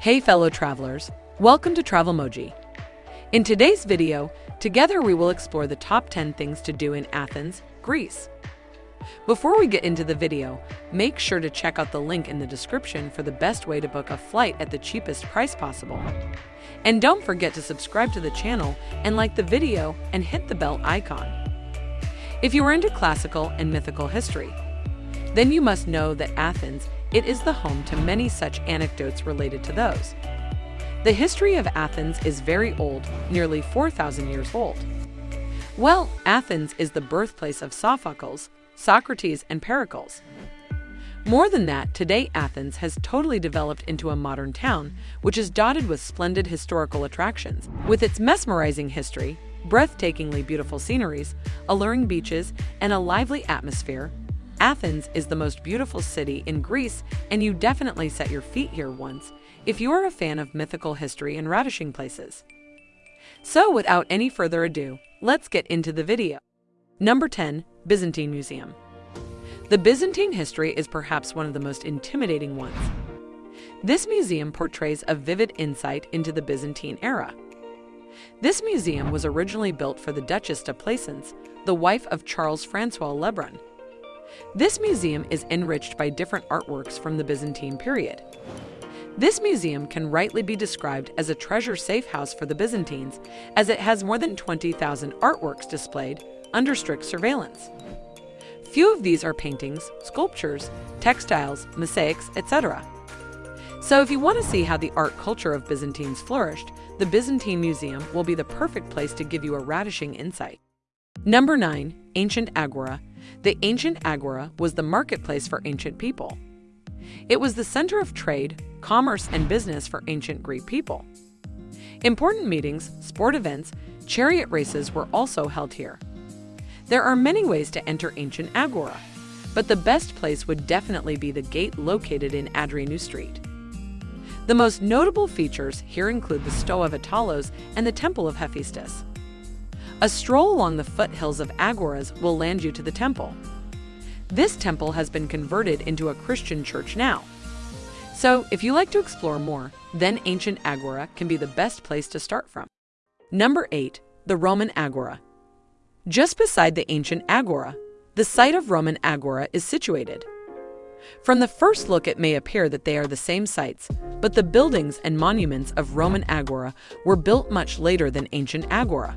Hey fellow travelers, welcome to Travelmoji. In today's video, together we will explore the top 10 things to do in Athens, Greece. Before we get into the video, make sure to check out the link in the description for the best way to book a flight at the cheapest price possible. And don't forget to subscribe to the channel and like the video and hit the bell icon. If you are into classical and mythical history, then you must know that Athens it is the home to many such anecdotes related to those. The history of Athens is very old, nearly 4,000 years old. Well, Athens is the birthplace of Sophocles, Socrates, and Pericles. More than that, today Athens has totally developed into a modern town, which is dotted with splendid historical attractions. With its mesmerizing history, breathtakingly beautiful sceneries, alluring beaches, and a lively atmosphere, Athens is the most beautiful city in Greece, and you definitely set your feet here once if you are a fan of mythical history and ravishing places. So, without any further ado, let's get into the video. Number 10 Byzantine Museum. The Byzantine history is perhaps one of the most intimidating ones. This museum portrays a vivid insight into the Byzantine era. This museum was originally built for the Duchess de Plaisance, the wife of Charles Francois Lebrun, this museum is enriched by different artworks from the Byzantine period. This museum can rightly be described as a treasure safe house for the Byzantines, as it has more than 20,000 artworks displayed under strict surveillance. Few of these are paintings, sculptures, textiles, mosaics, etc. So if you want to see how the art culture of Byzantines flourished, the Byzantine Museum will be the perfect place to give you a ravishing insight. Number 9. Ancient Agora the ancient agora was the marketplace for ancient people. It was the center of trade, commerce, and business for ancient Greek people. Important meetings, sport events, chariot races were also held here. There are many ways to enter ancient agora, but the best place would definitely be the gate located in Adrianou Street. The most notable features here include the Stoa of Attalos and the Temple of Hephaestus. A stroll along the foothills of Agoras will land you to the temple. This temple has been converted into a Christian church now. So, if you like to explore more, then ancient Agora can be the best place to start from. Number 8. The Roman Agora. Just beside the ancient Agora, the site of Roman Agora is situated. From the first look, it may appear that they are the same sites, but the buildings and monuments of Roman Agora were built much later than ancient Agora.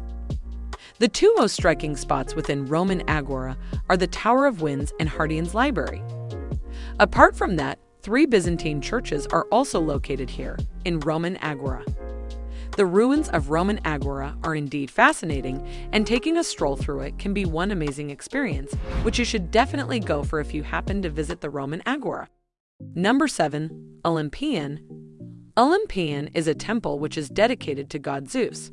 The two most striking spots within Roman Agora are the Tower of Winds and Hadrian's Library. Apart from that, three Byzantine churches are also located here, in Roman Agora. The ruins of Roman Agora are indeed fascinating, and taking a stroll through it can be one amazing experience, which you should definitely go for if you happen to visit the Roman Agora. Number 7. Olympian Olympian is a temple which is dedicated to god Zeus.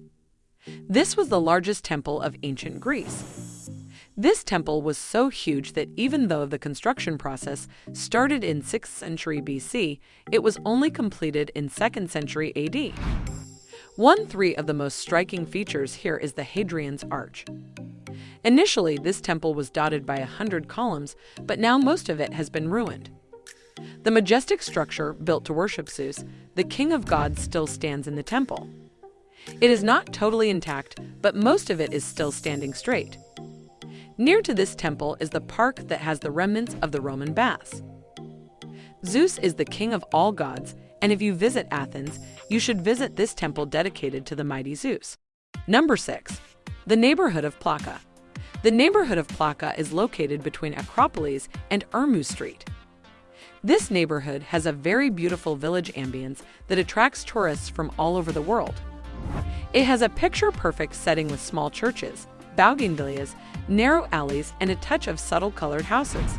This was the largest temple of ancient Greece. This temple was so huge that even though the construction process started in 6th century BC, it was only completed in 2nd century AD. One three of the most striking features here is the Hadrian's Arch. Initially, this temple was dotted by a hundred columns, but now most of it has been ruined. The majestic structure, built to worship Zeus, the king of gods, still stands in the temple. It is not totally intact, but most of it is still standing straight. Near to this temple is the park that has the remnants of the Roman baths. Zeus is the king of all gods, and if you visit Athens, you should visit this temple dedicated to the mighty Zeus. Number 6. The neighborhood of Plaka. The neighborhood of Plaka is located between Acropolis and Ermou Street. This neighborhood has a very beautiful village ambience that attracts tourists from all over the world. It has a picture-perfect setting with small churches, bougainvilleas, narrow alleys, and a touch of subtle colored houses.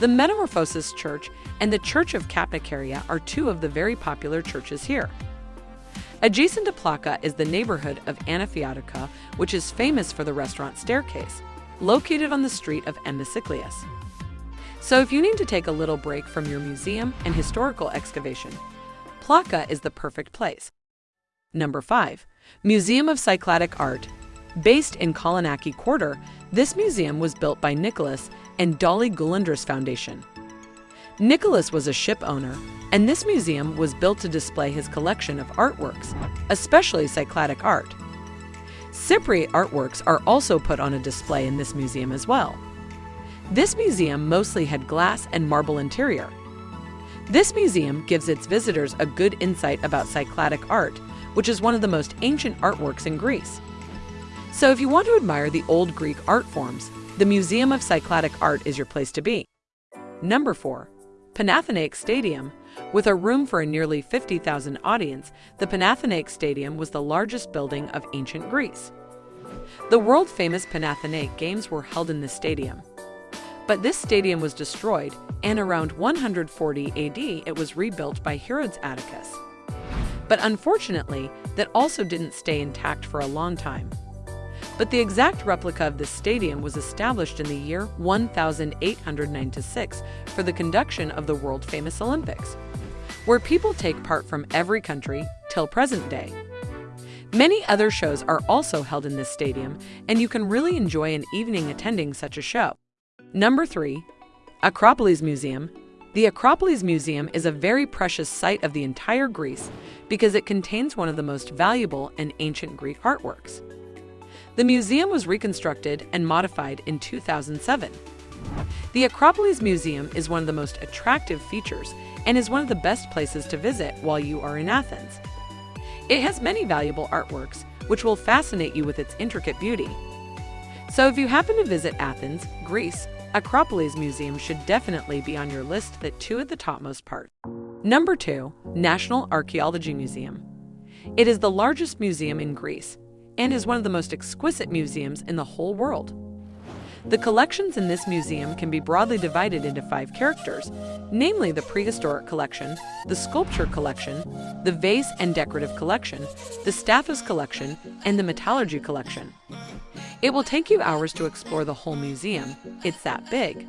The Metamorphosis Church and the Church of Kapnikarea are two of the very popular churches here. Adjacent to Plaka is the neighborhood of Anafiotika, which is famous for the restaurant Staircase, located on the street of Mnisikleous. So if you need to take a little break from your museum and historical excavation, Plaka is the perfect place. Number 5. Museum of Cycladic Art. Based in Kolonaki Quarter, this museum was built by Nicholas and Dolly Goulandris Foundation. Nicholas was a ship owner, and this museum was built to display his collection of artworks, especially Cycladic art. Cypriot artworks are also put on a display in this museum as well. This museum mostly had glass and marble interior. This museum gives its visitors a good insight about Cycladic art, which is one of the most ancient artworks in Greece. So if you want to admire the old Greek art forms, the Museum of Cycladic Art is your place to be. Number 4. Panathenaic Stadium. With a room for a nearly 50,000 audience, the Panathenaic Stadium was the largest building of ancient Greece. The world-famous Panathenaic Games were held in this stadium. But this stadium was destroyed, and around 140 AD it was rebuilt by Herodes Atticus. But unfortunately, that also didn't stay intact for a long time. But the exact replica of this stadium was established in the year 1896 for the conduction of the world-famous Olympics, where people take part from every country till present day. Many other shows are also held in this stadium, and you can really enjoy an evening attending such a show. Number 3. Acropolis Museum. The Acropolis Museum is a very precious site of the entire Greece because it contains one of the most valuable and ancient Greek artworks. The museum was reconstructed and modified in 2007. The Acropolis Museum is one of the most attractive features and is one of the best places to visit while you are in Athens. It has many valuable artworks, which will fascinate you with its intricate beauty. So if you happen to visit Athens, Greece, Acropolis Museum should definitely be on your list that two at the topmost part. Number 2. National Archaeology Museum. It is the largest museum in Greece and is one of the most exquisite museums in the whole world. The collections in this museum can be broadly divided into five characters, namely the prehistoric collection, the sculpture collection, the vase and decorative collection, the Stathatos collection, and the metallurgy collection. It will take you hours to explore the whole museum, it's that big.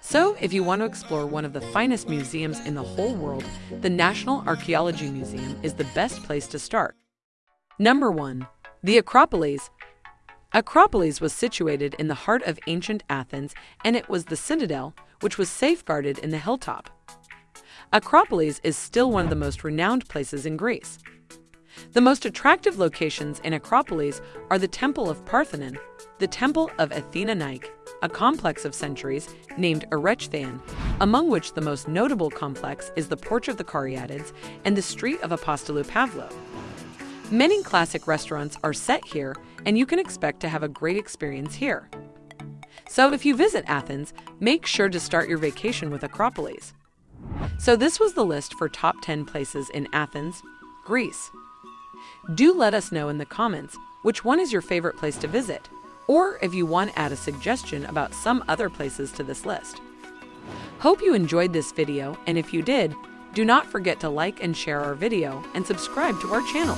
So, if you want to explore one of the finest museums in the whole world, the National Archaeology Museum is the best place to start. Number 1. The Acropolis. Acropolis was situated in the heart of ancient Athens, and it was the citadel, which was safeguarded in the hilltop. Acropolis is still one of the most renowned places in Greece. The most attractive locations in Acropolis are the Temple of Parthenon, the Temple of Athena Nike, a complex of centuries named Erechtheion, among which the most notable complex is the Porch of the Caryatids and the Street of Apostolou Pavlo. Many classic restaurants are set here, and you can expect to have a great experience here. So if you visit Athens, make sure to start your vacation with Acropolis. So this was the list for top 10 places in Athens, Greece. Do let us know in the comments which one is your favorite place to visit, or if you want to add a suggestion about some other places to this list. Hope you enjoyed this video, and if you did, do not forget to like and share our video and subscribe to our channel.